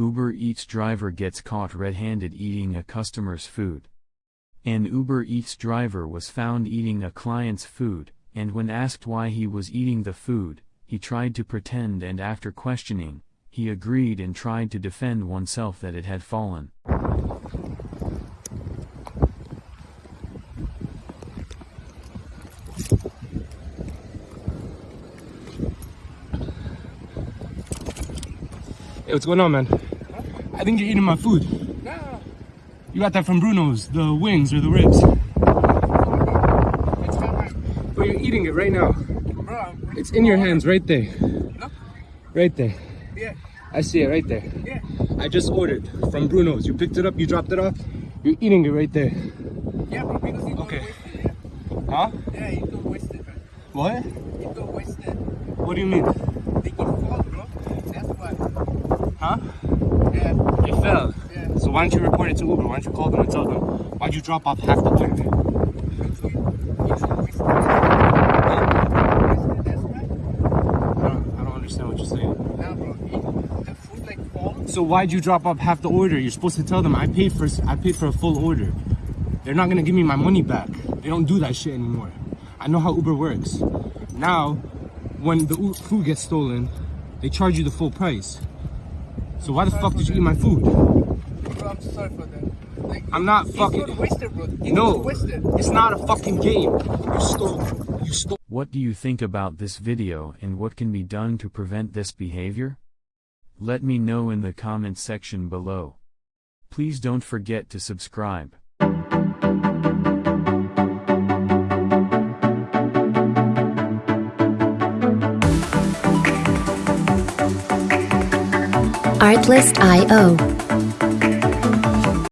Uber Eats driver gets caught red-handed eating a customer's food. An Uber Eats driver was found eating a client's food, and when asked why he was eating the food, he tried to pretend and after questioning, he agreed and tried to defend oneself that it had fallen. Hey, what's going on, man? I think you're eating my food. No, You got that from Bruno's, the wings or the ribs. it's not my. But you're eating it right now. Bro, It's in your hands right there. Look. Right there. Yeah, I see it right there. yeah. I just ordered from Bruno's. You picked it up, you dropped it off. You're eating it right there. Yeah, bro, because you Okay. it. Huh? Yeah, yeah you don't waste it, man. What? You don't waste it. What do you mean? They can fall, bro. That's why. Huh? Yeah. So why don't you report it to Uber? Why don't you call them and tell them? Why'd you drop off half the food. So why'd you drop off half the order? You're supposed to tell them I paid for I paid for a full order. They're not gonna give me my money back. They don't do that shit anymore. I know how Uber works. Now, when the food gets stolen, they charge you the full price. So why the fuck did you eat my food? Bro, I'm sorry for that. Like, I'm not it's fucking- not wasted, bro. You No, don't waste it. it's not a fucking game. You stole. You stole. What do you think about this video and what can be done to prevent this behavior? Let me know in the comments section below. Please don't forget to subscribe. Artlist.io